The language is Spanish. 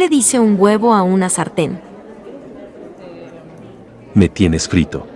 ¿Qué le dice un huevo a una sartén? Me tienes frito.